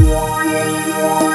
我